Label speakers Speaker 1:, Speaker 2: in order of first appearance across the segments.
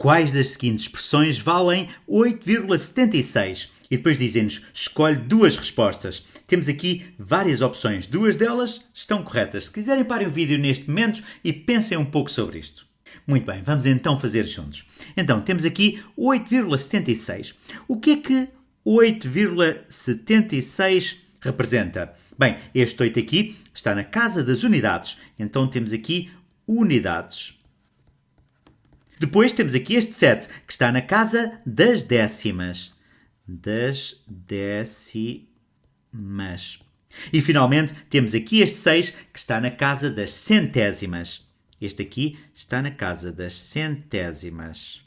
Speaker 1: quais das seguintes expressões valem 8,76? E depois dizem-nos, escolhe duas respostas. Temos aqui várias opções, duas delas estão corretas. Se quiserem, parem o vídeo neste momento e pensem um pouco sobre isto. Muito bem, vamos então fazer juntos. Então, temos aqui 8,76. O que é que 8,76 representa? Bem, este 8 aqui está na casa das unidades. Então, temos aqui unidades. Depois temos aqui este 7, que está na casa das décimas. Das décimas. E finalmente temos aqui este 6, que está na casa das centésimas. Este aqui está na casa das centésimas.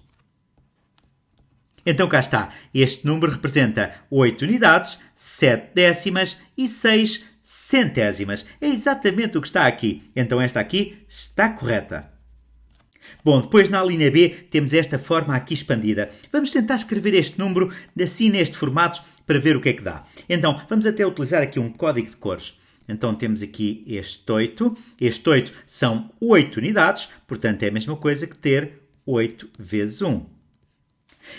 Speaker 1: Então cá está. Este número representa 8 unidades, 7 décimas e 6 centésimas. É exatamente o que está aqui. Então esta aqui está correta. Bom, depois na linha B temos esta forma aqui expandida. Vamos tentar escrever este número assim neste formato para ver o que é que dá. Então, vamos até utilizar aqui um código de cores. Então temos aqui este 8. Este 8 são 8 unidades, portanto é a mesma coisa que ter 8 vezes 1.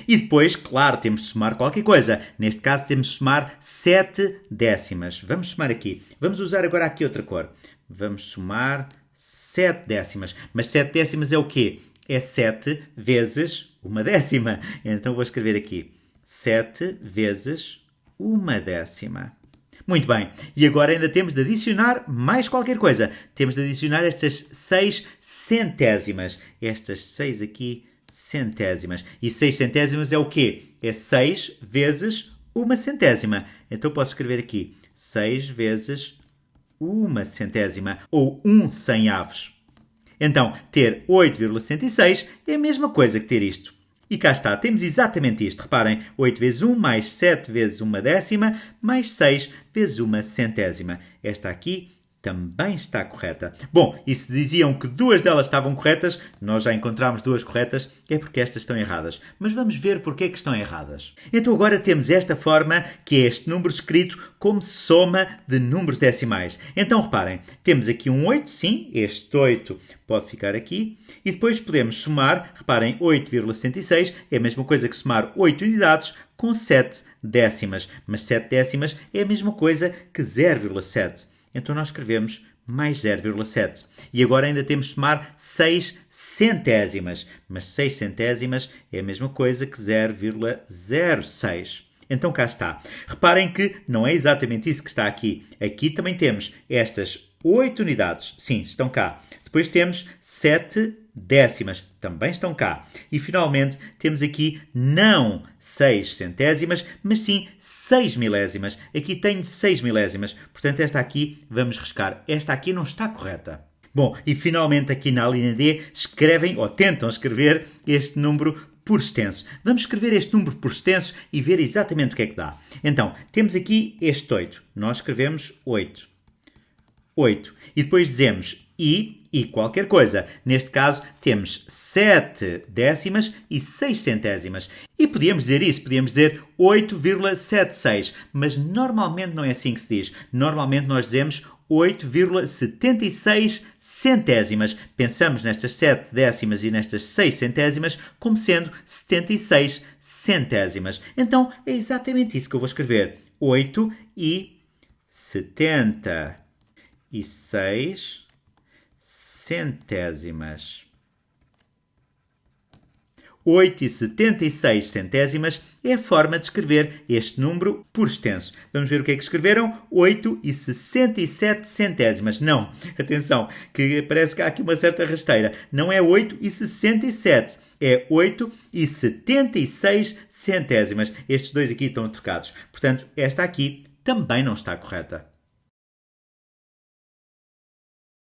Speaker 1: E depois, claro, temos de somar qualquer coisa. Neste caso temos de somar 7 décimas. Vamos somar aqui. Vamos usar agora aqui outra cor. Vamos somar 7 décimas. Mas 7 décimas é o quê? É 7 vezes uma décima. Então vou escrever aqui 7 vezes uma décima. Muito bem, e agora ainda temos de adicionar mais qualquer coisa. Temos de adicionar estas 6 centésimas. Estas 6 aqui centésimas. E 6 centésimas é o quê? É 6 vezes uma centésima. Então posso escrever aqui 6 vezes uma centésima, ou um cem aves. Então, ter 8,66 é a mesma coisa que ter isto. E cá está, temos exatamente isto. Reparem, 8 vezes 1 mais 7 vezes uma décima mais 6 vezes uma centésima. Esta aqui também está correta. Bom, e se diziam que duas delas estavam corretas, nós já encontramos duas corretas, é porque estas estão erradas. Mas vamos ver porque é que estão erradas. Então agora temos esta forma, que é este número escrito como soma de números decimais. Então reparem, temos aqui um 8, sim, este 8 pode ficar aqui, e depois podemos somar, reparem, 8,76 é a mesma coisa que somar 8 unidades com 7 décimas, mas 7 décimas é a mesma coisa que 0,7. Então nós escrevemos mais 0,7. E agora ainda temos de somar 6 centésimas. Mas 6 centésimas é a mesma coisa que 0,06. Então cá está. Reparem que não é exatamente isso que está aqui. Aqui também temos estas 8 unidades. Sim, estão cá. Depois temos 7 décimas, também estão cá. E finalmente temos aqui não 6 centésimas, mas sim 6 milésimas. Aqui tenho 6 milésimas, portanto esta aqui vamos riscar. Esta aqui não está correta. Bom, e finalmente aqui na linha D escrevem ou tentam escrever este número por extenso. Vamos escrever este número por extenso e ver exatamente o que é que dá. Então, temos aqui este 8. Nós escrevemos 8. 8. E depois dizemos i e qualquer coisa. Neste caso, temos 7 décimas e 6 centésimas. E podíamos dizer isso, podíamos dizer 8,76, mas normalmente não é assim que se diz. Normalmente nós dizemos 8,76 centésimas. Pensamos nestas 7 décimas e nestas 6 centésimas como sendo 76 centésimas. Então é exatamente isso que eu vou escrever. 8 e 70 e 6 centésimas. 8 e 76 centésimas é a forma de escrever este número por extenso. Vamos ver o que é que escreveram? 8 e 67 centésimas. Não, atenção, que parece que há aqui uma certa rasteira. Não é 8 e 67, é 8 e 76 centésimas. Estes dois aqui estão trocados. Portanto, esta aqui também não está correta.